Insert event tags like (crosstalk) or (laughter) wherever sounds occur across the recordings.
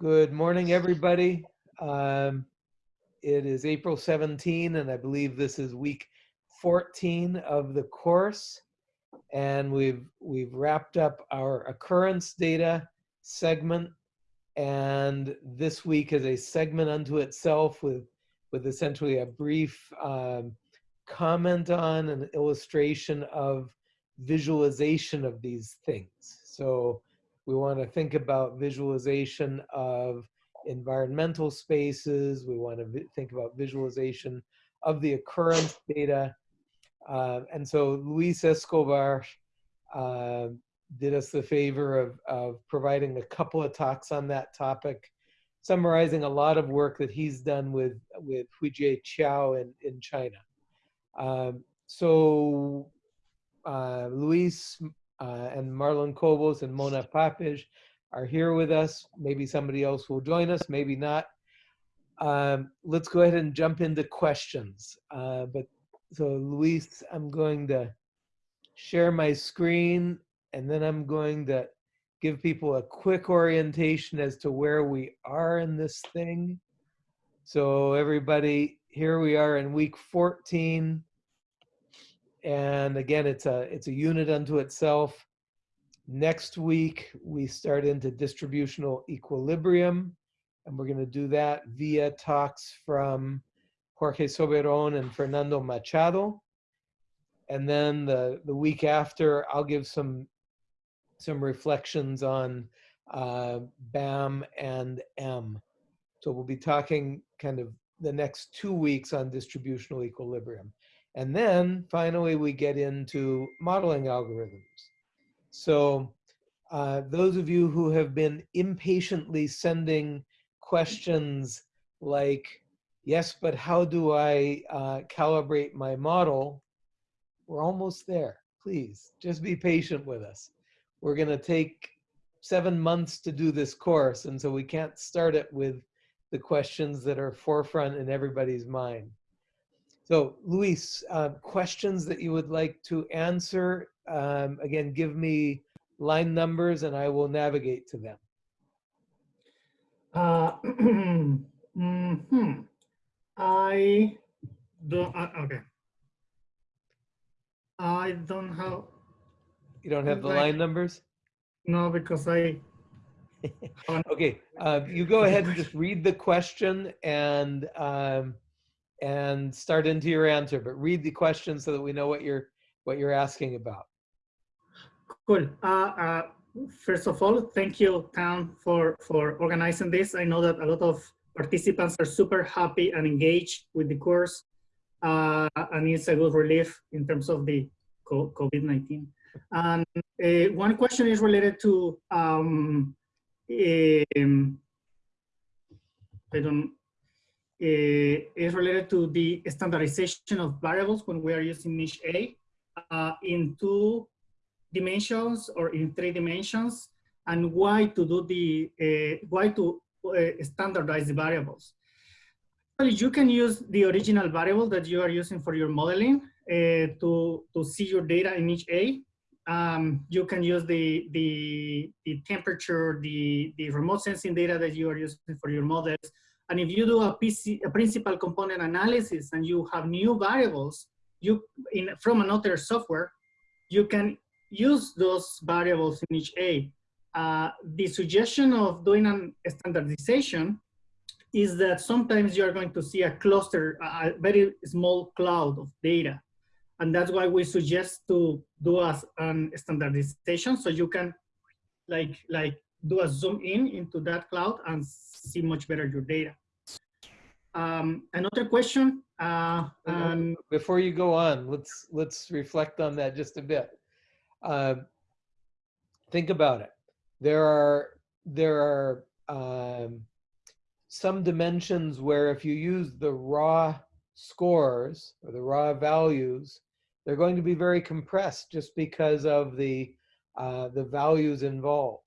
Good morning, everybody. Um, it is April 17, and I believe this is week 14 of the course. And we've we've wrapped up our occurrence data segment, and this week is a segment unto itself with with essentially a brief um, comment on an illustration of visualization of these things. So we want to think about visualization of environmental spaces. We want to think about visualization of the occurrence data. Uh, and so Luis Escobar uh, did us the favor of, of providing a couple of talks on that topic, summarizing a lot of work that he's done with, with Huijie Qiao in, in China. Um, so uh, Luis uh, and Marlon Cobos and Mona Papeş are here with us. Maybe somebody else will join us, maybe not. Um, let's go ahead and jump into questions. Uh, but so Luis, I'm going to share my screen and then I'm going to give people a quick orientation as to where we are in this thing. So everybody, here we are in week 14 and again, it's a, it's a unit unto itself. Next week, we start into distributional equilibrium, and we're going to do that via talks from Jorge Soberon and Fernando Machado. And then the, the week after, I'll give some, some reflections on uh, BAM and M. So we'll be talking kind of the next two weeks on distributional equilibrium. And then finally, we get into modeling algorithms. So uh, those of you who have been impatiently sending questions like, yes, but how do I uh, calibrate my model? We're almost there. Please, just be patient with us. We're going to take seven months to do this course, and so we can't start it with the questions that are forefront in everybody's mind. So Luis, uh, questions that you would like to answer, um, again, give me line numbers and I will navigate to them. Uh, (clears throat) mm -hmm. I don't, uh, okay. I don't have. You don't have the line numbers? No, because I. (laughs) okay, uh, you go (laughs) ahead and just read the question and um, and start into your answer, but read the question so that we know what you're what you're asking about. Cool. Uh, uh, first of all, thank you, Town, for for organizing this. I know that a lot of participants are super happy and engaged with the course, uh, and it's a good relief in terms of the COVID-19. And uh, one question is related to um, um, I don't is related to the standardization of variables when we are using NicheA uh, in two dimensions or in three dimensions and why to do the, uh, why to uh, standardize the variables. Well, you can use the original variable that you are using for your modeling uh, to, to see your data in NicheA. Um, you can use the, the, the temperature, the, the remote sensing data that you are using for your models and if you do a, PC, a principal component analysis and you have new variables you in from another software, you can use those variables in NicheA. Uh, the suggestion of doing a standardization is that sometimes you are going to see a cluster, a very small cloud of data. And that's why we suggest to do a, an standardization so you can like, like do a zoom in into that cloud and see much better your data. Um, another question. Uh, um, Before you go on, let's let's reflect on that just a bit. Uh, think about it. There are there are um, some dimensions where if you use the raw scores or the raw values, they're going to be very compressed just because of the uh, the values involved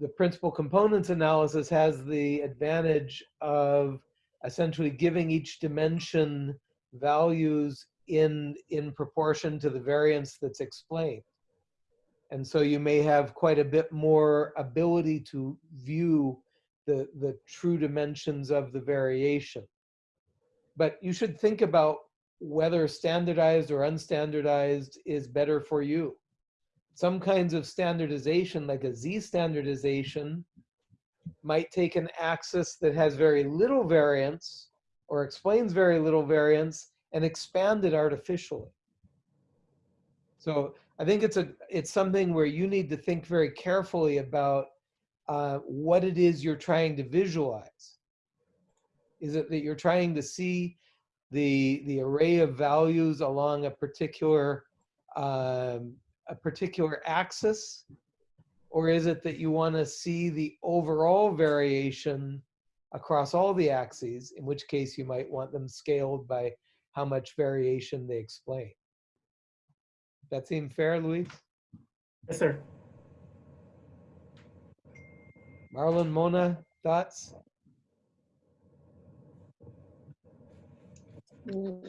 the principal components analysis has the advantage of essentially giving each dimension values in, in proportion to the variance that's explained. And so you may have quite a bit more ability to view the, the true dimensions of the variation. But you should think about whether standardized or unstandardized is better for you. Some kinds of standardization, like a Z standardization, might take an axis that has very little variance or explains very little variance and expand it artificially. So I think it's a it's something where you need to think very carefully about uh, what it is you're trying to visualize. Is it that you're trying to see the the array of values along a particular um, a particular axis, or is it that you want to see the overall variation across all the axes? In which case, you might want them scaled by how much variation they explain. That seem fair, Luis? Yes, sir. Marlon, Mona, thoughts?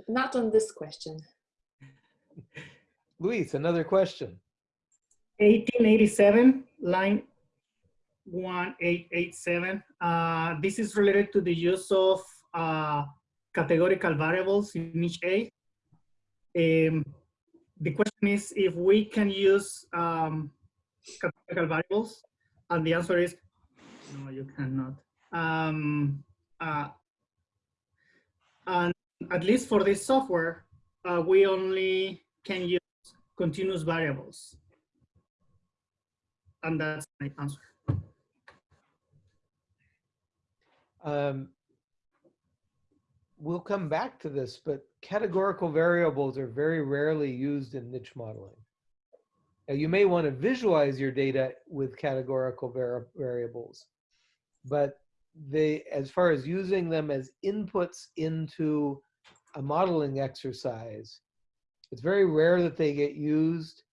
Not on this question. Luis, another question. 1887, line 1887. Uh, this is related to the use of uh, categorical variables in NicheA. Um, the question is if we can use um, categorical variables, and the answer is no, you cannot. Um, uh, and at least for this software, uh, we only can use continuous variables. And that's my answer. Um, we'll come back to this, but categorical variables are very rarely used in niche modeling. Now, you may want to visualize your data with categorical var variables, but they, as far as using them as inputs into a modeling exercise, it's very rare that they get used.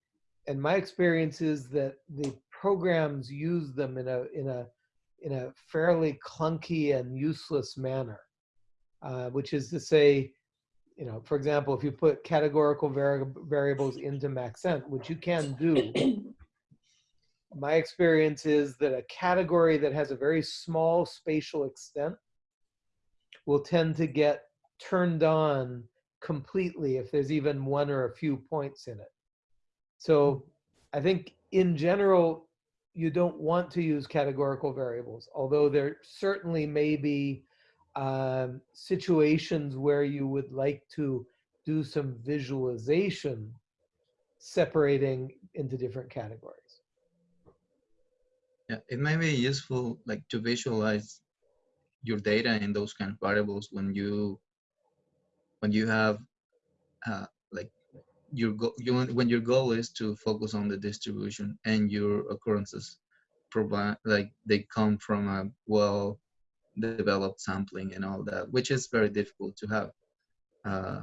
And my experience is that the programs use them in a, in a, in a fairly clunky and useless manner, uh, which is to say, you know, for example, if you put categorical vari variables into Maxent, which you can do, my experience is that a category that has a very small spatial extent will tend to get turned on completely if there's even one or a few points in it. So I think in general, you don't want to use categorical variables, although there certainly may be um, situations where you would like to do some visualization separating into different categories. Yeah, it may be useful like to visualize your data in those kind of variables when you when you have uh, like your goal you when your goal is to focus on the distribution and your occurrences provide like they come from a well developed sampling and all that which is very difficult to have. Uh,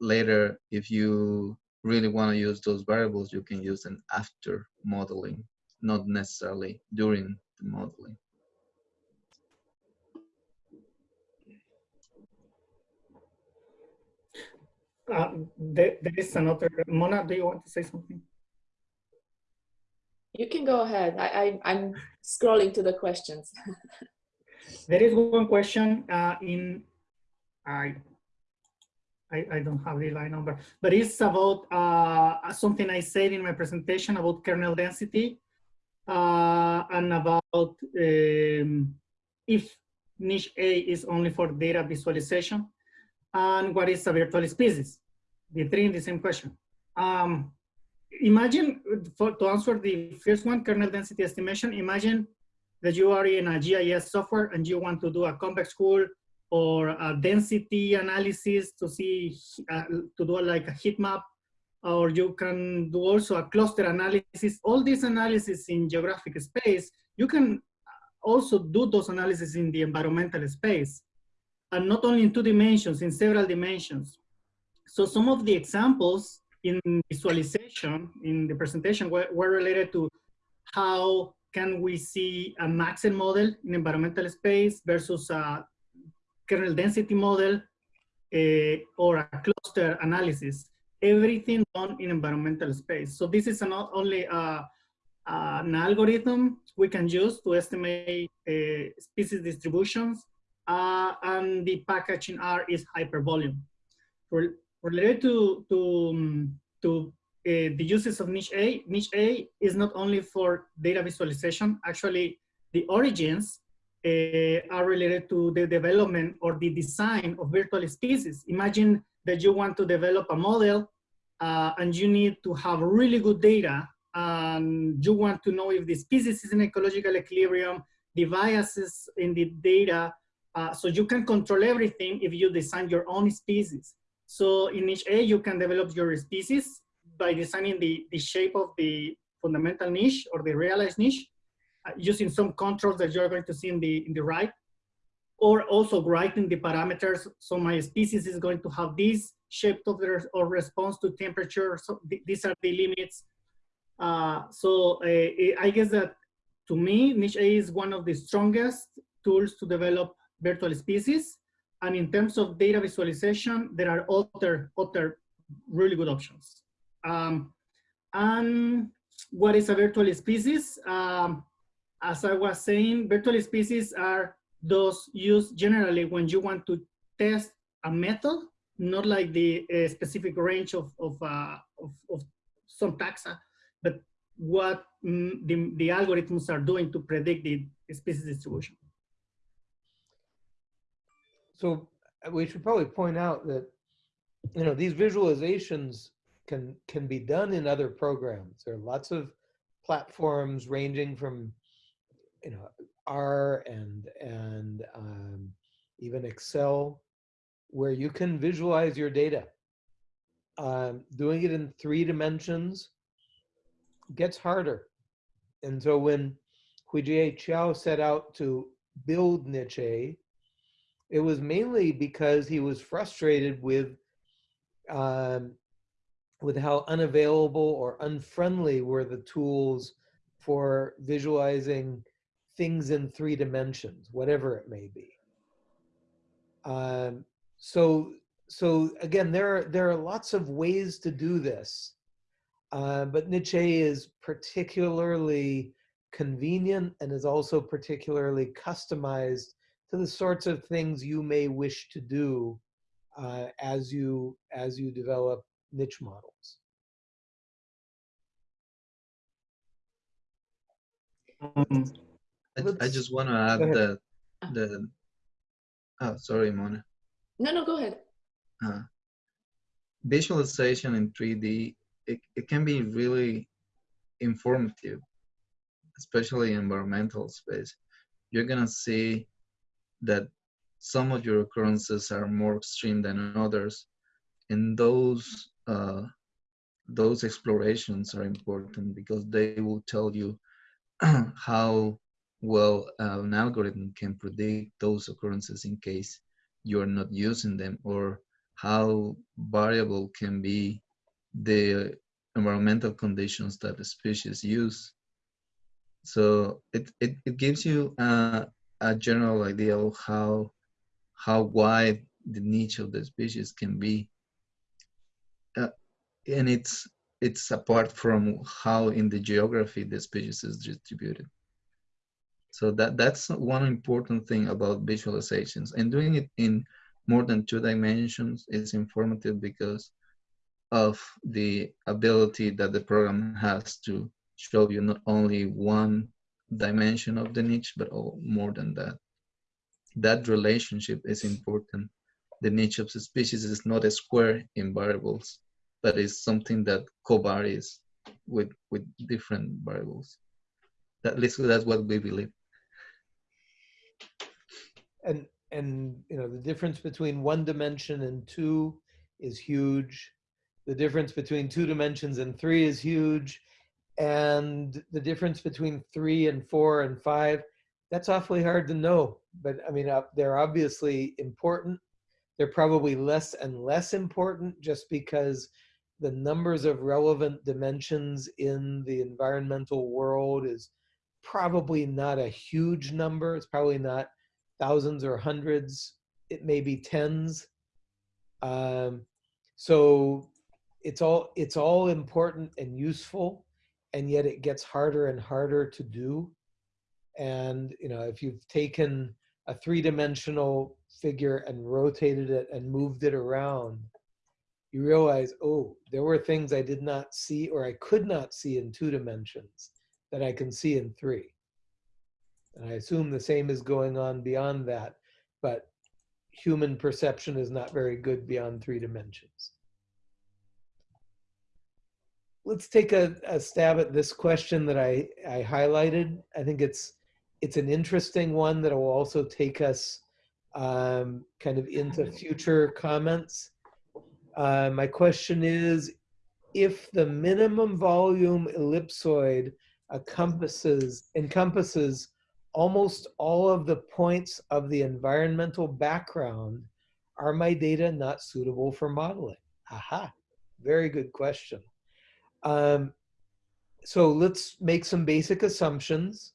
later if you really want to use those variables you can use them after modeling not necessarily during the modeling Uh, there, there is another, Mona, do you want to say something? You can go ahead. I, I, I'm scrolling to the questions. (laughs) There is one question uh, in, I, I, I don't have the line number, but it's about uh, something I said in my presentation about kernel density uh, and about um, if NicheA is only for data visualization and what is a virtual species? The three in the same question. Um, imagine, for, to answer the first one, kernel density estimation, imagine that you are in a GIS software and you want to do a convex hull or a density analysis to see, uh, to do like a heat map, or you can do also a cluster analysis. All these analysis in geographic space, you can also do those analysis in the environmental space and not only in two dimensions, in several dimensions. So some of the examples in visualization in the presentation were, were related to how can we see a Maxent model in environmental space versus a kernel density model uh, or a cluster analysis. Everything done in environmental space. So this is not only an algorithm we can use to estimate uh, species distributions, uh, and the packaging R is hypervolume. Rel related to, to, um, to uh, the uses of NicheA, niche A is not only for data visualization, actually the origins uh, are related to the development or the design of virtual species. Imagine that you want to develop a model uh, and you need to have really good data and you want to know if the species is in ecological equilibrium, the biases in the data, uh, so you can control everything if you design your own species. So in NicheA, you can develop your species by designing the, the shape of the fundamental niche or the realized niche uh, using some controls that you're going to see in the, in the right, or also writing the parameters. So my species is going to have this shape of the or response to temperature. So th these are the limits. Uh, so uh, I guess that to me, NicheA is one of the strongest tools to develop virtual species. And in terms of data visualization, there are other, other really good options. Um, and what is a virtual species? Um, as I was saying, virtual species are those used generally when you want to test a method, not like the uh, specific range of, of, uh, of, of, some taxa, but what mm, the, the algorithms are doing to predict the species distribution. So uh, we should probably point out that, you know, these visualizations can can be done in other programs. There are lots of platforms ranging from, you know, R and and um, even Excel, where you can visualize your data. Um, doing it in three dimensions gets harder. And so when Huijie Qiao set out to build Niche it was mainly because he was frustrated with um, with how unavailable or unfriendly were the tools for visualizing things in three dimensions, whatever it may be. Um, so, so again, there are, there are lots of ways to do this, uh, but Niche is particularly convenient and is also particularly customized to the sorts of things you may wish to do uh, as you as you develop niche models. Um, I, I just want to add ahead. that the oh sorry Mona No, no, go ahead. uh, visualization in 3D it, it can be really informative especially in environmental space you're gonna see that some of your occurrences are more extreme than others and those uh, those explorations are important because they will tell you (clears throat) how well uh, an algorithm can predict those occurrences in case you're not using them or how variable can be the environmental conditions that the species use. So it, it, it gives you a, a general idea of how, how wide the niche of the species can be. Uh, and it's, it's apart from how in the geography the species is distributed. So that, that's one important thing about visualizations and doing it in more than two dimensions is informative because of the ability that the program has to show you not only one dimension of the niche, but all, more than that. That relationship is important. The niche of the species is not a square in variables, but is something that co-varies with, with different variables. At least that's what we believe. And and you know the difference between one dimension and two is huge. The difference between two dimensions and three is huge. And the difference between three and four and five, that's awfully hard to know. But I mean, uh, they're obviously important. They're probably less and less important just because the numbers of relevant dimensions in the environmental world is probably not a huge number. It's probably not thousands or hundreds. It may be tens. Um, so it's all it's all important and useful and yet it gets harder and harder to do. And, you know, if you've taken a three-dimensional figure and rotated it and moved it around, you realize, oh, there were things I did not see or I could not see in two dimensions that I can see in three. And I assume the same is going on beyond that, but human perception is not very good beyond three dimensions. Let's take a, a stab at this question that I, I highlighted. I think it's it's an interesting one that will also take us um, kind of into future comments. Uh, my question is, if the minimum volume ellipsoid encompasses, encompasses almost all of the points of the environmental background, are my data not suitable for modeling? Aha, very good question. Um, so let's make some basic assumptions.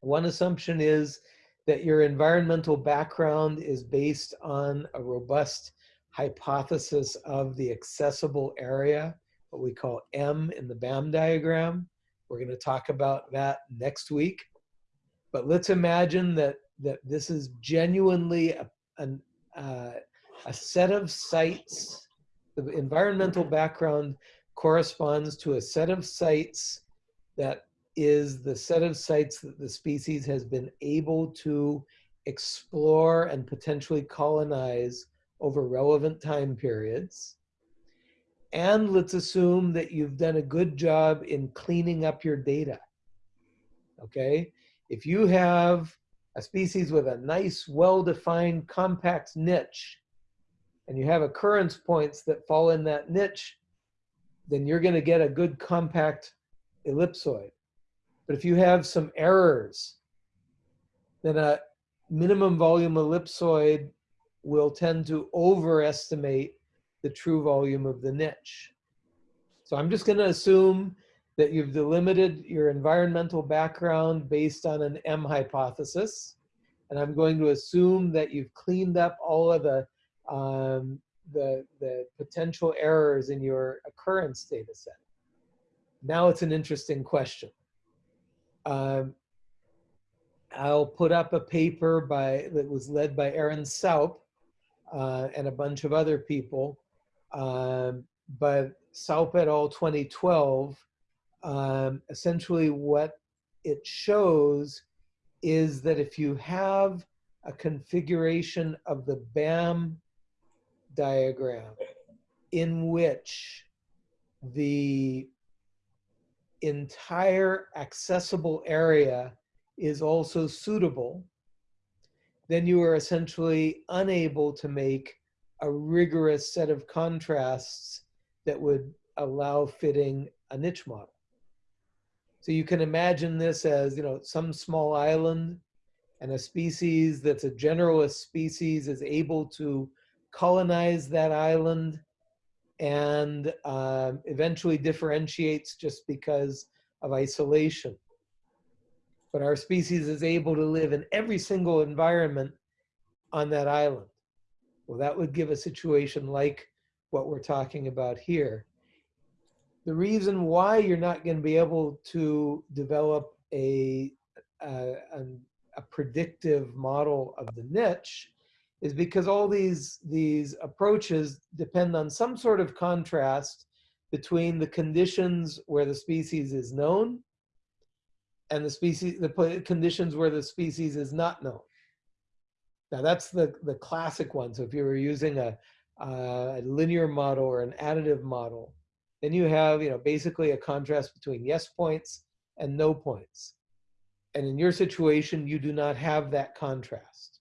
One assumption is that your environmental background is based on a robust hypothesis of the accessible area, what we call M in the BAM diagram. We're going to talk about that next week. But let's imagine that, that this is genuinely a, an, uh, a set of sites. The environmental background corresponds to a set of sites that is the set of sites that the species has been able to explore and potentially colonize over relevant time periods. And let's assume that you've done a good job in cleaning up your data. Okay? If you have a species with a nice, well-defined, compact niche, and you have occurrence points that fall in that niche, then you're going to get a good compact ellipsoid. But if you have some errors, then a minimum volume ellipsoid will tend to overestimate the true volume of the niche. So I'm just going to assume that you've delimited your environmental background based on an M hypothesis. And I'm going to assume that you've cleaned up all of the, um, the, the potential errors in your occurrence data set. Now it's an interesting question. Um, I'll put up a paper by that was led by Erin Saupe uh, and a bunch of other people. Um, but Saupe et al. 2012, um, essentially what it shows is that if you have a configuration of the BAM diagram in which the entire accessible area is also suitable, then you are essentially unable to make a rigorous set of contrasts that would allow fitting a niche model. So you can imagine this as, you know, some small island and a species that's a generalist species is able to colonize that island and um, eventually differentiates just because of isolation. But our species is able to live in every single environment on that island. Well, that would give a situation like what we're talking about here. The reason why you're not going to be able to develop a, a, a predictive model of the niche is because all these, these approaches depend on some sort of contrast between the conditions where the species is known and the species, the conditions where the species is not known. Now that's the, the classic one. So if you were using a, a linear model or an additive model, then you have, you know, basically a contrast between yes points and no points. And in your situation, you do not have that contrast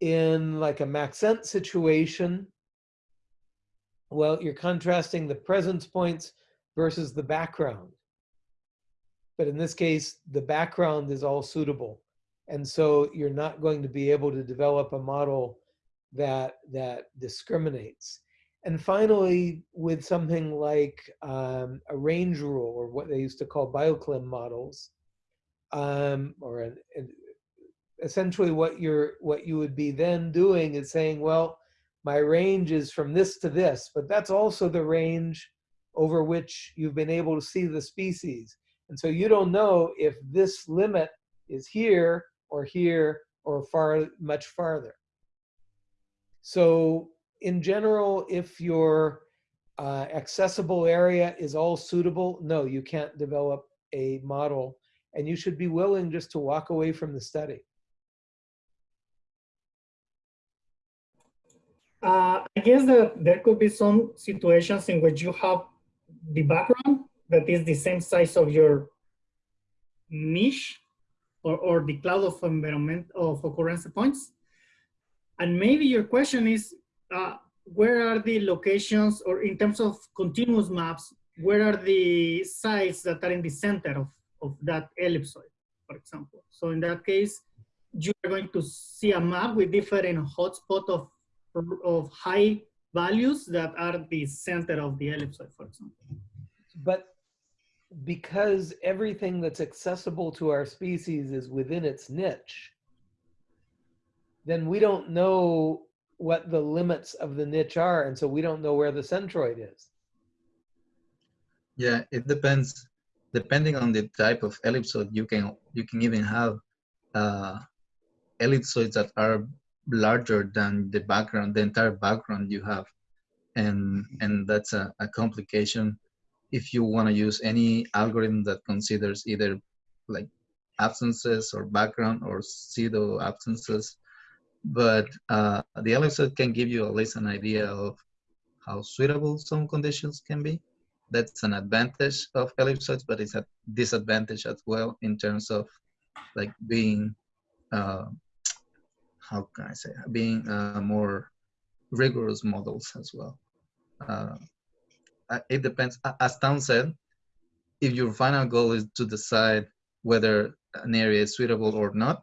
in like a Maxent situation, well, you're contrasting the presence points versus the background. But in this case, the background is all suitable. And so you're not going to be able to develop a model that, that discriminates. And finally, with something like um, a range rule or what they used to call bioclim models, um, or an, essentially what you're what you would be then doing is saying, well, my range is from this to this, but that's also the range over which you've been able to see the species. And so you don't know if this limit is here or here or far, much farther. So in general, if your uh, accessible area is all suitable, no, you can't develop a model and you should be willing just to walk away from the study. Uh, I guess that there could be some situations in which you have the background that is the same size of your niche or, or the cloud of environment of occurrence points. And maybe your question is, uh, where are the locations or in terms of continuous maps, where are the sites that are in the center of, of that ellipsoid, for example? So in that case, you are going to see a map with different hotspot of, of high values that are the center of the ellipsoid, for example. But because everything that's accessible to our species is within its niche, then we don't know what the limits of the niche are. And so we don't know where the centroid is. Yeah, it depends. Depending on the type of ellipsoid, you can you can even have uh, ellipsoids that are larger than the background, the entire background you have, and and that's a, a complication if you want to use any algorithm that considers either like absences or background or pseudo absences. But uh, the ellipsoid can give you at least an idea of how suitable some conditions can be. That's an advantage of ellipsoids, but it's a disadvantage as well in terms of like being, uh, how can I say, being uh, more rigorous models as well. Uh, it depends. As Town said, if your final goal is to decide whether an area is suitable or not,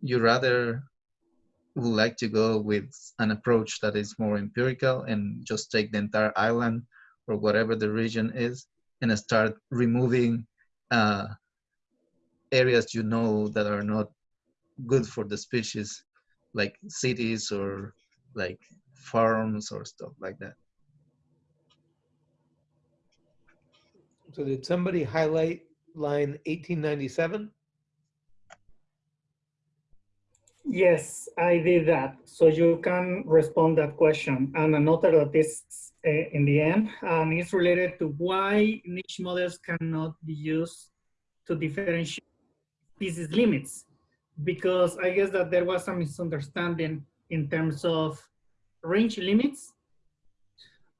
you rather would like to go with an approach that is more empirical and just take the entire island or whatever the region is and start removing uh, areas you know that are not good for the species, like cities or like farms or stuff like that. So did somebody highlight line 1897? Yes, I did that. So you can respond that question. And another that is uh, in the end um, it's related to why niche models cannot be used to differentiate species limits. Because I guess that there was some misunderstanding in terms of range limits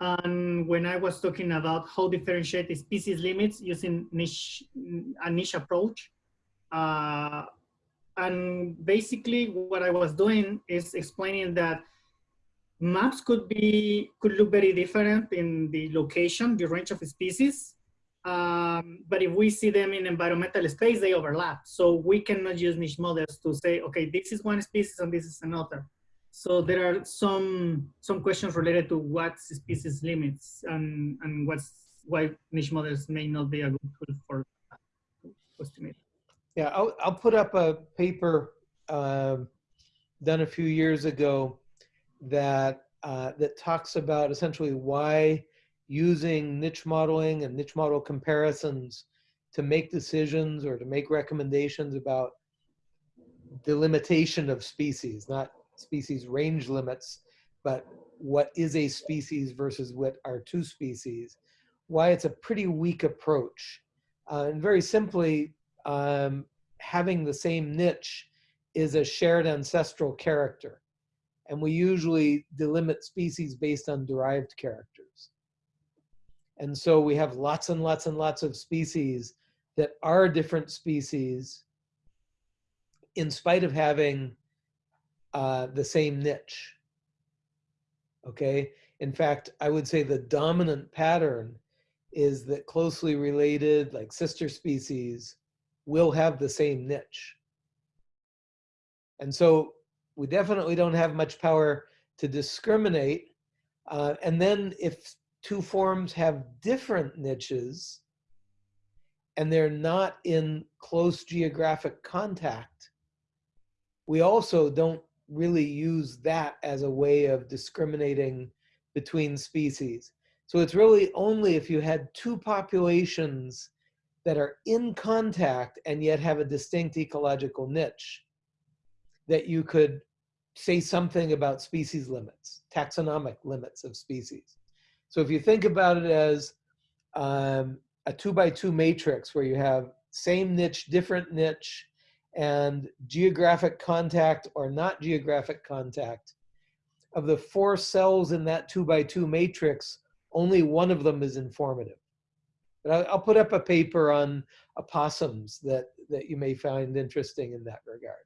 and when I was talking about how differentiate the species limits using niche, a niche approach, uh, and basically what I was doing is explaining that maps could be could look very different in the location, the range of species. Um, but if we see them in environmental space, they overlap. So we cannot use niche models to say, okay, this is one species and this is another. So there are some some questions related to what species limits and and what's why niche models may not be a good tool for estimate. Yeah, I'll, I'll put up a paper um, done a few years ago that uh, that talks about essentially why using niche modeling and niche model comparisons to make decisions or to make recommendations about delimitation of species, not species range limits, but what is a species versus what are two species, why it's a pretty weak approach. Uh, and very simply, um, having the same niche is a shared ancestral character. And we usually delimit species based on derived characters. And so we have lots and lots and lots of species that are different species in spite of having uh, the same niche. Okay. In fact, I would say the dominant pattern is that closely related, like sister species, will have the same niche. And so we definitely don't have much power to discriminate. Uh, and then if two forms have different niches and they're not in close geographic contact, we also don't really use that as a way of discriminating between species. So it's really only if you had two populations that are in contact and yet have a distinct ecological niche that you could say something about species limits, taxonomic limits of species. So if you think about it as um, a two by two matrix where you have same niche, different niche, and geographic contact or not geographic contact, of the four cells in that two by two matrix, only one of them is informative. But I'll, put up a paper on opossums that, that you may find interesting in that regard.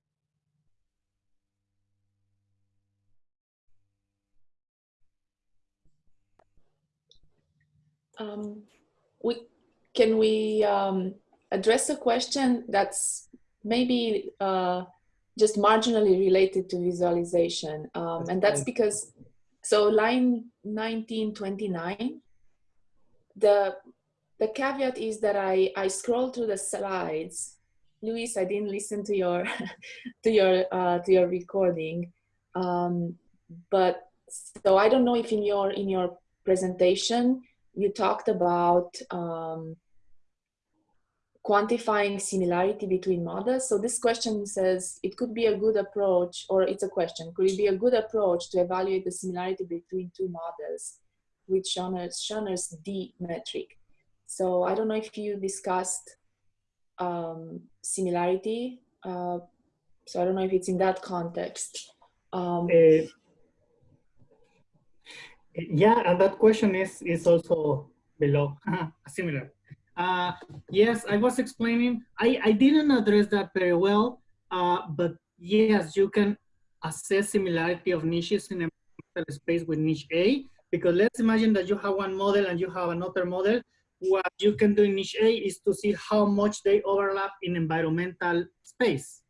Um, we can we um, address a question that's maybe uh, just marginally related to visualization, um, That's and that's fine. because so line 1929 the the caveat is that I I scroll through the slides. Luis, I didn't listen to your (laughs) to your uh, to your recording, um, but so I don't know if in your in your presentation you talked about um, quantifying similarity between models. So this question says it could be a good approach, or it's a question, could it be a good approach to evaluate the similarity between two models with Schoener's, Schoener's D metric? So I don't know if you discussed um, similarity. Uh, so I don't know if it's in that context. Um, Uh, yeah, and that question is is also below similar. Uh, yes, I was explaining. I I didn't address that very well, uh, but yes, you can assess similarity of niches in a space with NicheA because let's imagine that you have one model and you have another model. What you can do in NicheA is to see how much they overlap in environmental space.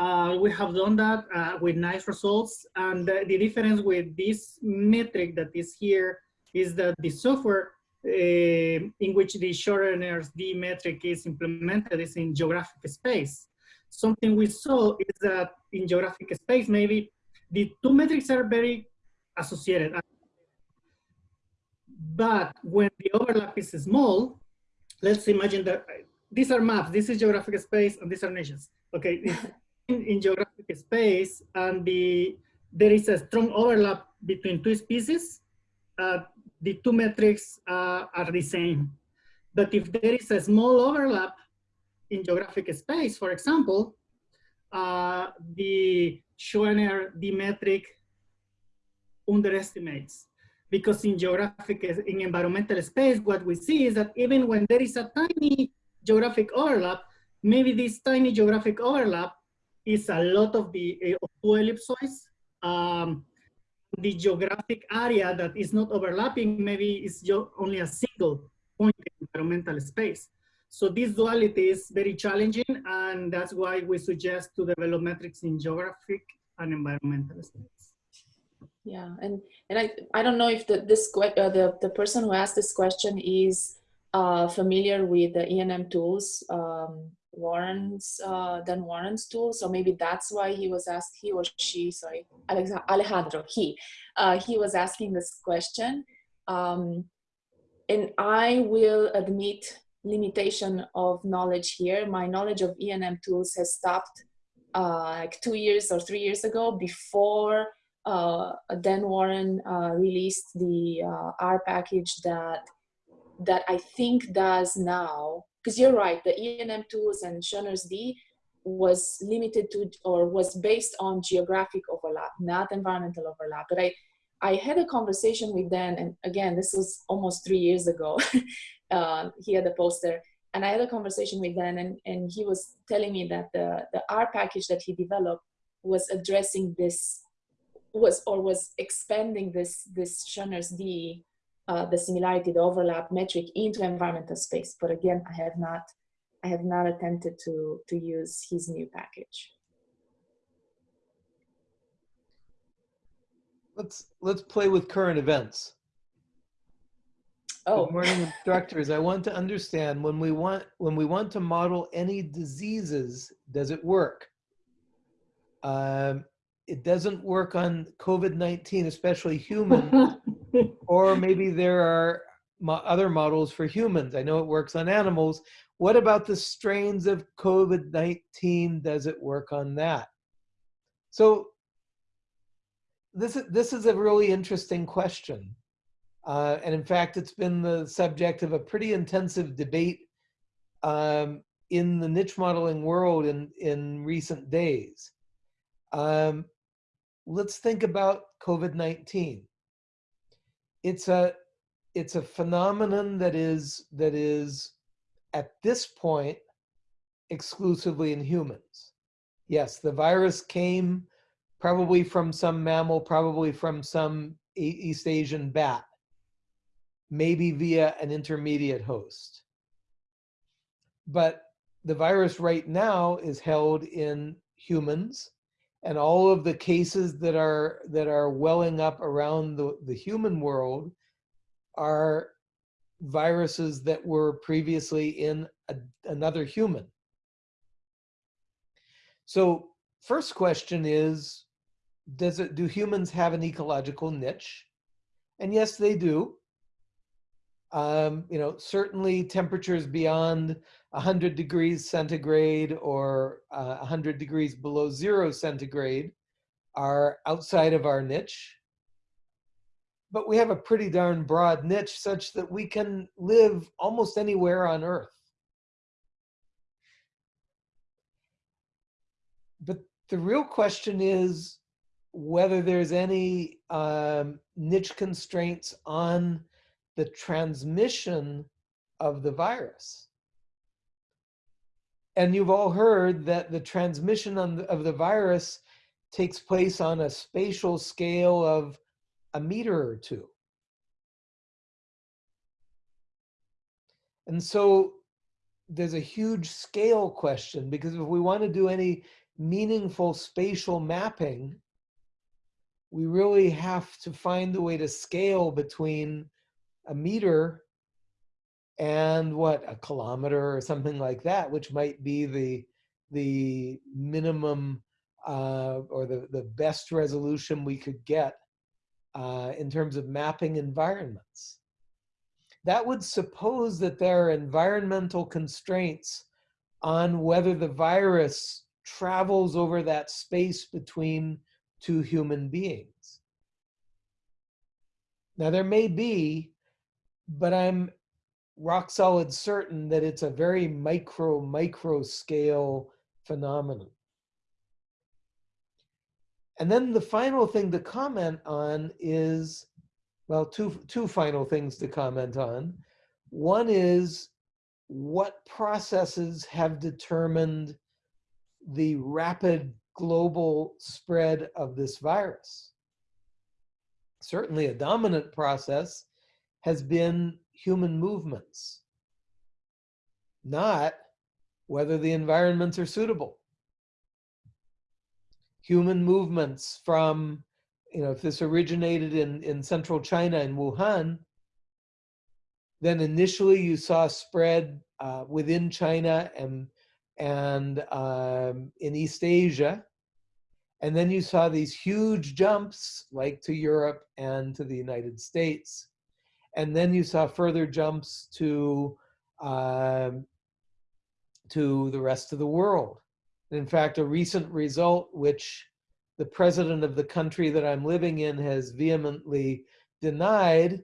Uh, we have done that uh, with nice results. And the, the, difference with this metric that is here is that the software uh, in which the Schoener's D metric is implemented is in geographic space. Something we saw is that in geographic space, maybe the two metrics are very associated. But when the overlap is small, let's imagine that these are maps, this is geographic space, and these are nations. Okay, (laughs) in, geographic space and the there is a strong overlap between two species, uh, the two metrics uh, are the same. But if there is a small overlap in geographic space, for example, uh, the Schoener D metric underestimates. Because in geographic, in environmental space, what we see is that even when there is a tiny geographic overlap, maybe this tiny geographic overlap is a lot of the uh, two ellipsoids. Um, the geographic area that is not overlapping maybe is only a single point in environmental space. So this duality is very challenging and that's why we suggest to develop metrics in geographic and environmental space. Yeah, and, and I, I don't know if the, this, uh, the, the person who asked this question is uh, familiar with the ENM tools. Um, Warren's uh, Dan Warren's tool. So maybe that's why he was asked, he or she, sorry, Alejandro, he, uh, he was asking this question. Um, and I will admit limitation of knowledge here. My knowledge of ENM tools has stopped uh, like two years or three years ago before uh, Dan Warren uh, released the uh, R package that that I think does now because you're right, the ENM tools and Schoener's D was limited to or was based on geographic overlap, not environmental overlap. But I, I had a conversation with Dan, and again, this was almost three years ago. (laughs) uh, he had a poster, and I had a conversation with Dan, and, and he was telling me that the, the R package that he developed was addressing this, was or was expanding this this Schoener's D uh, the similarity, the overlap metric into environmental space. But again, I have not, I have not attempted to, to use his new package. Let's, let's play with current events. Oh, Good morning, instructors. I want to understand when we want, when we want to model any diseases, does it work? Um, it doesn't work on COVID-19, especially human, (laughs) or maybe there are mo- other models for humans. I know it works on animals. What about the strains of COVID-19? Does it work on that? So this is, this is a really interesting question. Uh, and in fact, it's been the subject of a pretty intensive debate um, in the niche modeling world in, in recent days. Um, let's think about COVID-19. It's a, it's a phenomenon that is, that is at this point exclusively in humans. Yes, the virus came probably from some mammal, probably from some East Asian bat, maybe via an intermediate host. But the virus right now is held in humans and all of the cases that are that are welling up around the, the human world are viruses that were previously in a, another human. So first question is, does it, do humans have an ecological niche? And yes, they do. Um, you know, certainly temperatures beyond 100 degrees centigrade or uh, 100 degrees below zero centigrade are outside of our niche. But we have a pretty darn broad niche such that we can live almost anywhere on Earth. But the real question is whether there's any um, niche constraints on the transmission of the virus. And you've all heard that the transmission on the, of the virus takes place on a spatial scale of a meter or two. And so there's a huge scale question because if we want to do any meaningful spatial mapping, we really have to find a way to scale between a meter and what a kilometer or something like that, which might be the the minimum uh, or the the best resolution we could get uh, in terms of mapping environments. That would suppose that there are environmental constraints on whether the virus travels over that space between two human beings. Now there may be, but I'm rock solid certain that it's a very micro, micro scale phenomenon. And then the final thing to comment on is, well, two, two final things to comment on. One is what processes have determined the rapid global spread of this virus. Certainly a dominant process has been human movements, not whether the environments are suitable. Human movements from, you know, if this originated in, in central China in Wuhan, then initially you saw spread uh, within China and and um, in East Asia. And then you saw these huge jumps like to Europe and to the United States. And then you saw further jumps to, um, to the rest of the world. In fact, a recent result, which the president of the country that I'm living in has vehemently denied,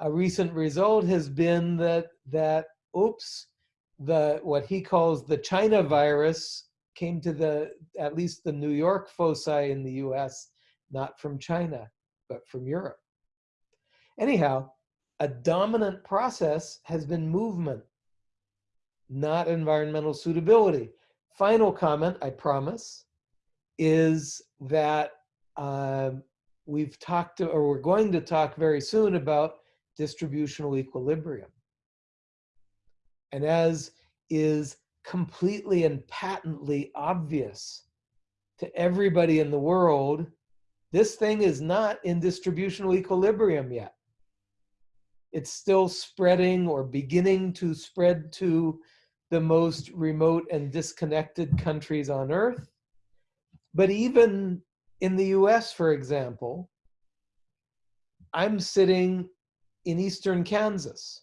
a recent result has been that, that oops, the what he calls the China virus came to the at least the New York foci in the US, not from China, but from Europe. Anyhow, a dominant process has been movement, not environmental suitability. Final comment, I promise, is that um, we've talked to, or we're going to talk very soon about distributional equilibrium. And as is completely and patently obvious to everybody in the world, this thing is not in distributional equilibrium yet. It's still spreading or beginning to spread to the most remote and disconnected countries on earth. But even in the US, for example, I'm sitting in eastern Kansas.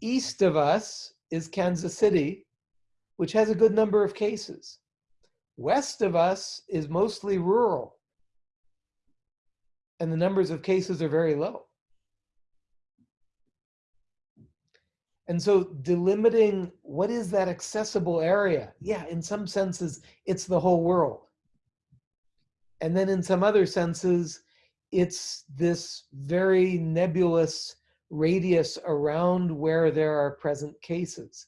East of us is Kansas City, which has a good number of cases. West of us is mostly rural. And the numbers of cases are very low. And so delimiting what is that accessible area? Yeah, in some senses, it's the whole world. And then in some other senses, it's this very nebulous radius around where there are present cases.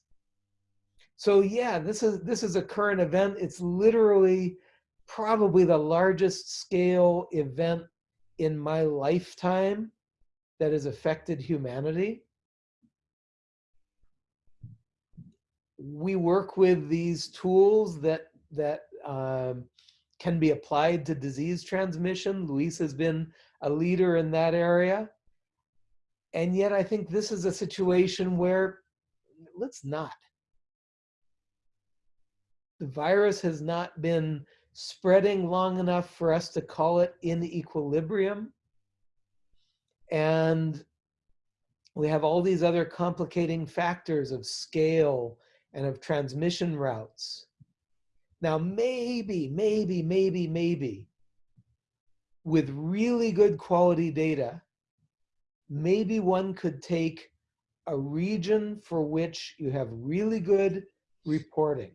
So yeah, this is this is a current event. It's literally probably the largest scale event in my lifetime that has affected humanity. We work with these tools that that um, can be applied to disease transmission. Luis has been a leader in that area. And yet I think this is a situation where let's not. The virus has not been spreading long enough for us to call it in equilibrium. And we have all these other complicating factors of scale and of transmission routes. Now, maybe, maybe, maybe, maybe, with really good quality data, maybe one could take a region for which you have really good reporting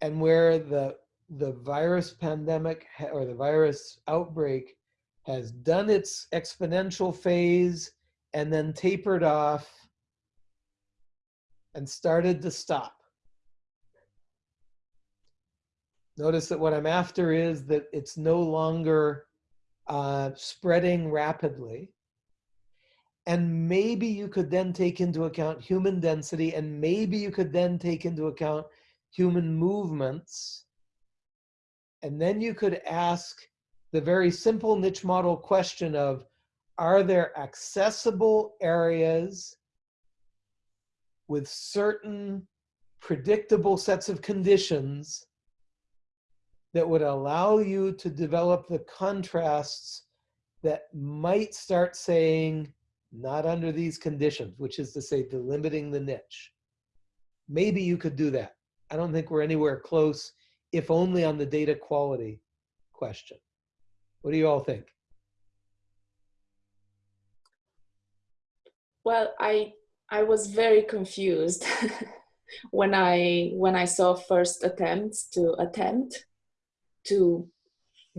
and where the the virus pandemic or the virus outbreak has done its exponential phase and then tapered off and started to stop. Notice that what I'm after is that it's no longer uh, spreading rapidly. And maybe you could then take into account human density and maybe you could then take into account human movements. And then you could ask the very simple niche model question of, are there accessible areas with certain predictable sets of conditions that would allow you to develop the contrasts that might start saying, not under these conditions, which is to say delimiting the niche. Maybe you could do that. I don't think we're anywhere close, if only on the data quality question. What do you all think? Well, I I was very confused (laughs) when I when I saw first attempts to attempt to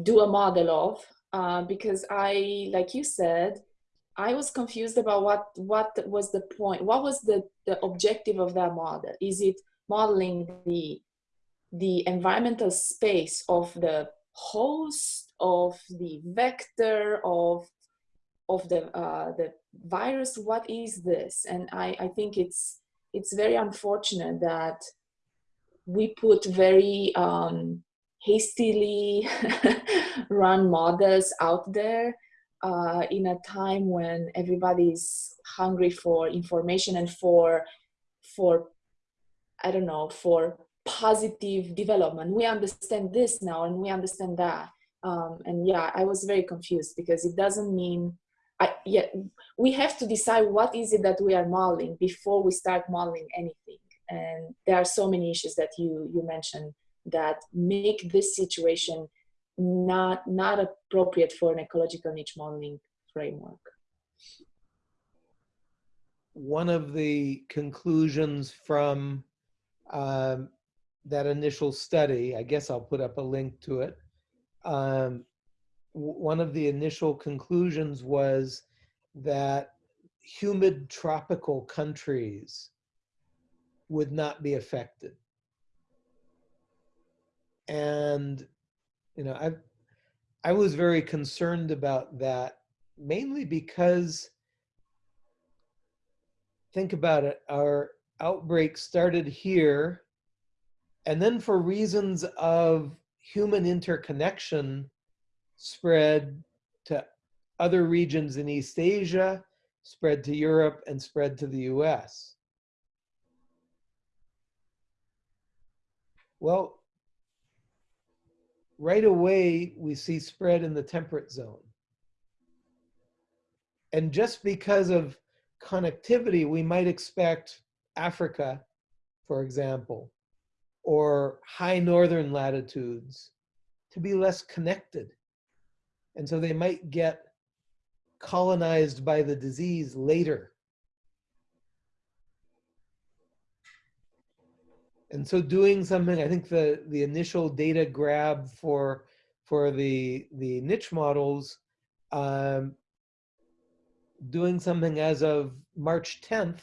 do a model of uh, because I, like you said, I was confused about what what was the point, what was the the objective of that model? Is it modeling the the environmental space of the host, of the vector, of of the uh, the virus? What is this? And I I think it's it's very unfortunate that we put very um, hastily (laughs) run models out there uh, in a time when everybody's hungry for information and for for I don't know, for positive development. We understand this now and we understand that. Um, and yeah, I was very confused because it doesn't mean, I, yeah, we have to decide what is it that we are modeling before we start modeling anything. And there are so many issues that you, you mentioned that make this situation not, not appropriate for an ecological niche modeling framework. One of the conclusions from um, that initial study, I guess I'll put up a link to it. Um, one of the initial conclusions was that humid tropical countries would not be affected. And, you know, I, I was very concerned about that, mainly because, think about it, our outbreak started here. And then for reasons of human interconnection, spread to other regions in East Asia, spread to Europe, and spread to the US. Well, right away, we see spread in the temperate zone. And just because of connectivity, we might expect Africa, for example, or high northern latitudes to be less connected. And so they might get colonized by the disease later. And so doing something, I think the, the initial data grab for, for the, the niche models, um, doing something as of March 10th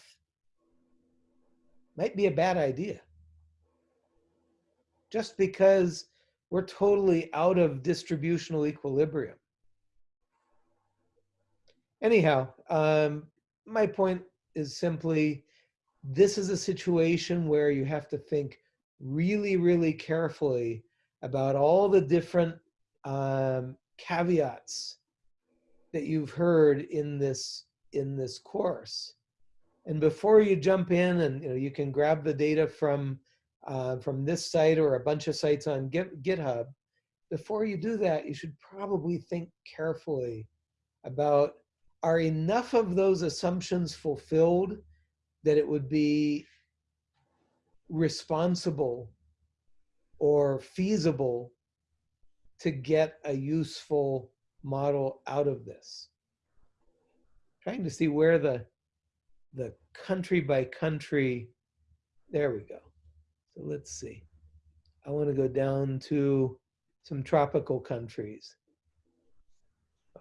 might be a bad idea. Just because we're totally out of distributional equilibrium. Anyhow, um, my point is simply this is a situation where you have to think really, really carefully about all the different um, caveats that you've heard in this in this course. And before you jump in and you know you can grab the data from uh, from this site or a bunch of sites on Git, GitHub, before you do that, you should probably think carefully about are enough of those assumptions fulfilled that it would be responsible or feasible to get a useful model out of this. Trying to see where the, the country by country, there we go. So let's see. I want to go down to some tropical countries.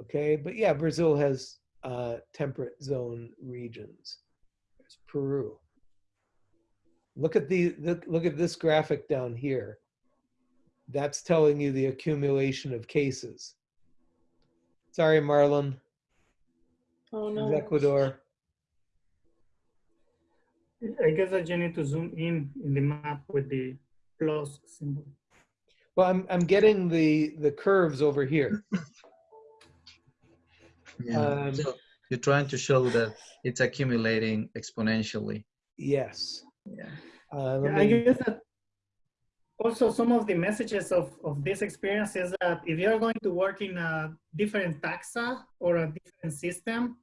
Okay, but yeah, Brazil has uh, temperate zone regions. There's Peru. Look at the look, look at this graphic down here. That's telling you the accumulation of cases. Sorry, Marlon. Oh no. is Ecuador. I guess I just need to zoom in in the map with the plus symbol. Well, I'm I'm getting the the curves over here. (laughs) Yeah. Um, so you're trying to show that it's accumulating exponentially. Yes. Yeah. Uh, let Yeah, I guess that also some of the messages of, of this experience is that if you're going to work in a different taxa or a different system,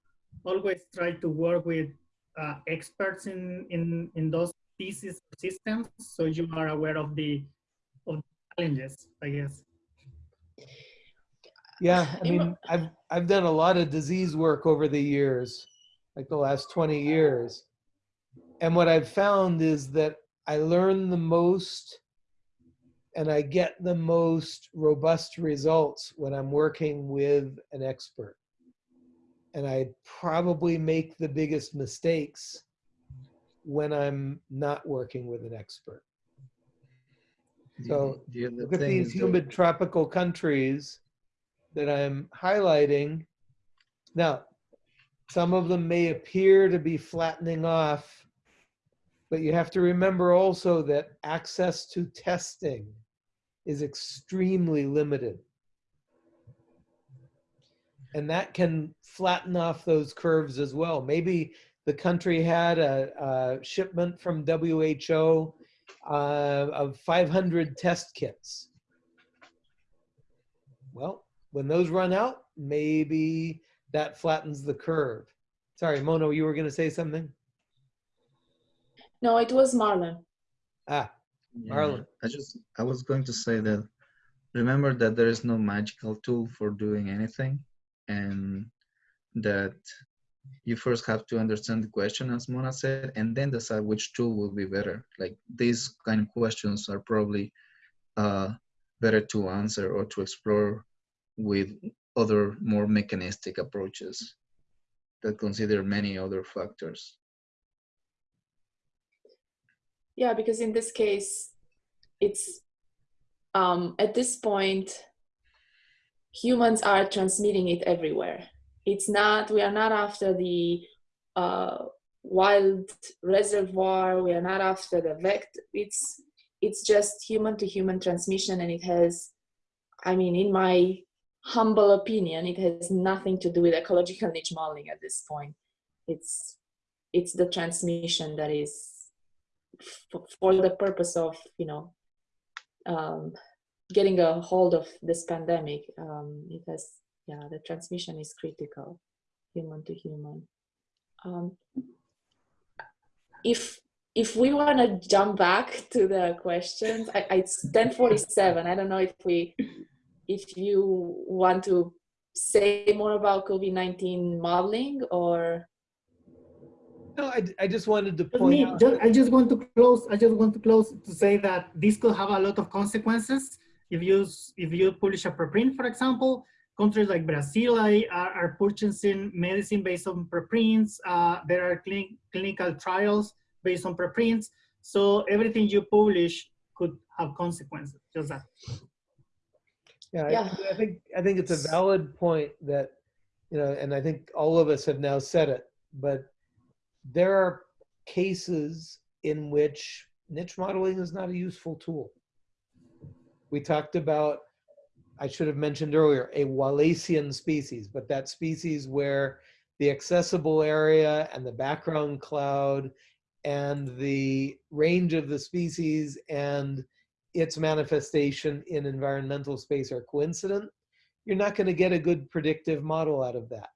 always try to work with uh, experts in, in, in those pieces or systems so you are aware of the, of the challenges, I guess. Yeah, (laughs) I mean, I've I've done a lot of disease work over the years, like the last 20 years. And what I've found is that I learn the most and I get the most robust results when I'm working with an expert. And I probably make the biggest mistakes when I'm not working with an expert. So, the other Look at these is that- humid tropical countries that I'm highlighting. Now, some of them may appear to be flattening off, but you have to remember also that access to testing is extremely limited. And that can flatten off those curves as well. Maybe the country had a, a shipment from WHO uh, of 500 test kits. Well, when those run out, maybe that flattens the curve. Sorry, Mona, you were going to say something? No, it was Marlon. Ah, Yeah, Marlon. I just I was going to say that remember that there is no magical tool for doing anything and that you first have to understand the question as Mona said and then decide which tool will be better. Like these kind of questions are probably uh, better to answer or to explore with other more mechanistic approaches that consider many other factors. Yeah, because in this case, it's um, at this point, humans are transmitting it everywhere. It's not, we are not after the uh, wild reservoir, we are not after the vector. It's, it's just human to human transmission, and it has, I mean, in my humble opinion, it has nothing to do with ecological niche modeling at this point. It's, it's the transmission that is for the purpose of you know um, getting a hold of this pandemic um, it has yeah the transmission is critical human to human. Um, if if we want to jump back to the questions, I, I, it's 1047. I don't know if we, if you want to say more about COVID-19 modeling or, No, I, I just wanted to point me, out. just, I just want to close. I just want to close to say that this could have a lot of consequences if you if you publish a preprint, for example. Countries like Brazil are, are are purchasing medicine based on preprints. Uh, there are clin- clinical trials based on preprints. So everything you publish could have consequences. Just that. Yeah, I- I think, I think it's a valid point that, you know, and I think all of us have now said it, but there are cases in which niche modeling is not a useful tool. We talked about, I should have mentioned earlier, a Wallacean species, but that species where the accessible area and the background cloud and the range of the species and its manifestation in environmental space are coincident, you're not going to get a good predictive model out of that.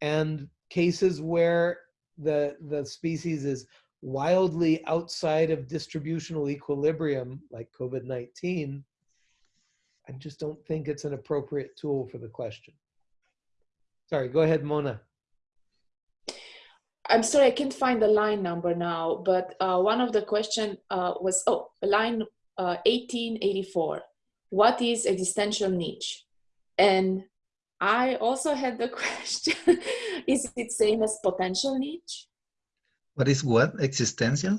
And cases where the, the species is wildly outside of distributional equilibrium, like COVID-19, I just don't think it's an appropriate tool for the question. Sorry, go ahead, Mona. I'm sorry, I can't find the line number now, but uh, one of the question uh, was, oh, line uh, 1884. What is existential niche? And I also had the (laughs) question, is it same as potential niche? What is what? Existential?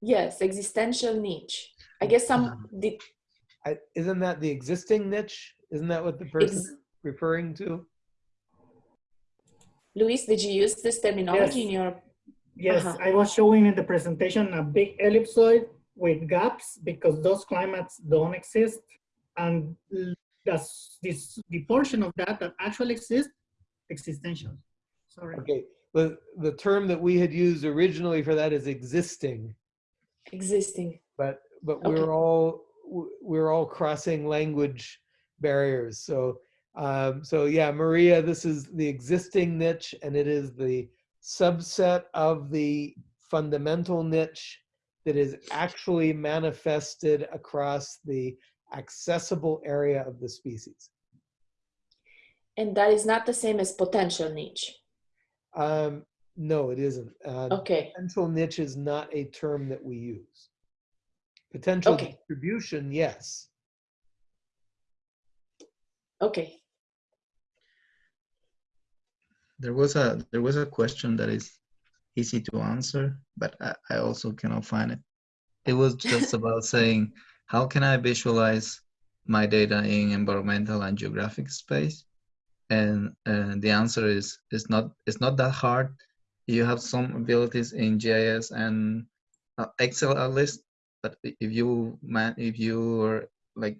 Yes, existential niche. I guess some, the, I, isn't that the existing niche? Isn't that what the person is referring to? Luis, did you use this terminology in your, Yes, Uh-huh. I was showing in the presentation a big ellipsoid with gaps because those climates don't exist. And l- that's this the portion of that that actually exists, existential. Sorry. Okay, the, the term that we had used originally for that is existing, existing? but, but Okay. we're all, we're all crossing language barriers. So, um, so yeah, Maria, this is the existing niche and it is the subset of the fundamental niche that is actually manifested across the accessible area of the species. And that is not the same as potential niche. Um, no, it isn't. Uh, Okay, Potential niche is not a term that we use. Potential Okay. distribution, yes. okay. There was a there was a question that is easy to answer, but I, I also cannot find it. It was just about (laughs) saying how can I visualize my data in environmental and geographic space? And and the answer is it's not it's not that hard. You have some abilities in GIS and uh, Excel at least, but if you man if you are like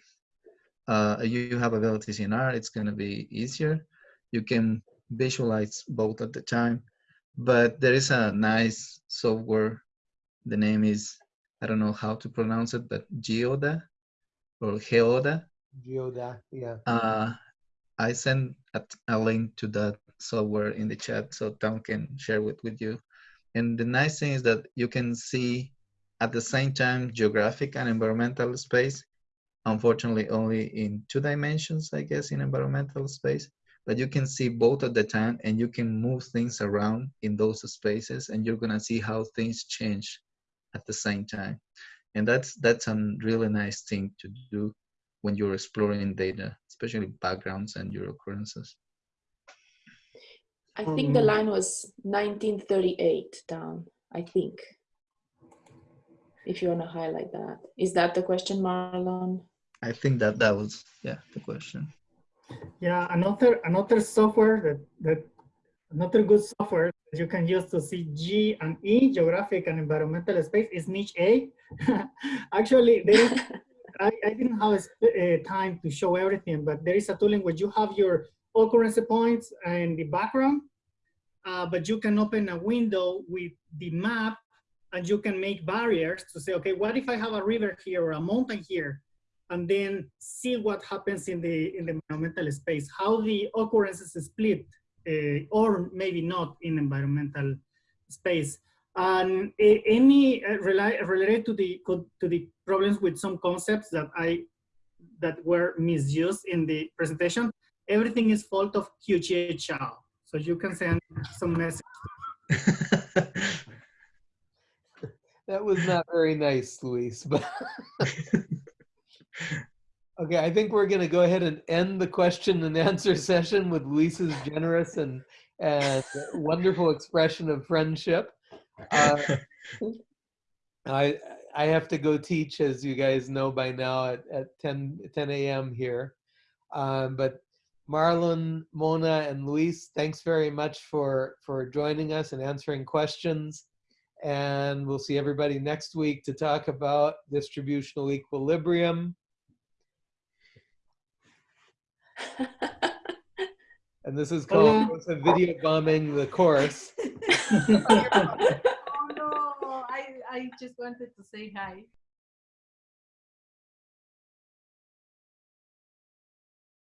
uh, you you have abilities in R, it's gonna be easier. You can visualize both at the time. But there is a nice software. The name is, I don't know how to pronounce it, but Geoda or Geoda. Geoda, yeah. Uh, I sent a, a link to that software in the chat so Tom can share it with you. And the nice thing is that you can see at the same time geographic and environmental space. Unfortunately, only in two dimensions, I guess, in environmental space. But you can see both at the time and you can move things around in those spaces and you're gonna see how things change at the same time. And that's that's a really nice thing to do when you're exploring data, especially backgrounds and your occurrences. I think the Um, line was 1938 down, I think. If you want to highlight that. Is that the question, Marlon? I think that that was yeah the question. Yeah, another another software that that another good software that you can use to see G and E geographic and environmental space is NicheA. (laughs) Actually, there is (laughs) I, I didn't have a, uh, time to show everything, but there is a tool in which you have your occurrence points and the background, uh, but you can open a window with the map and you can make barriers to say, okay, what if I have a river here or a mountain here? And then see what happens in the in the environmental space, how the occurrences split uh, or maybe not in environmental space. And a- any uh, related to the to the problems with some concepts that I that were misused in the presentation, everything is fault of QGHL. So you can send some message. (laughs) That was not very nice, Luis, but. (laughs) Okay, I think we're gonna go ahead and end the question and answer (laughs) session with Luis's generous and, and wonderful expression of friendship. Uh, I, I have to go teach, as you guys know by now, at, at 10, 10 a.m. here. Um, but Marlon, Mona, and Luis, thanks very much for, for joining us and answering questions. And we'll see everybody next week to talk about distributional equilibrium. And this is called oh, Hola. Rosa video bombing the course. (laughs) Oh no, I, I just wanted to say hi.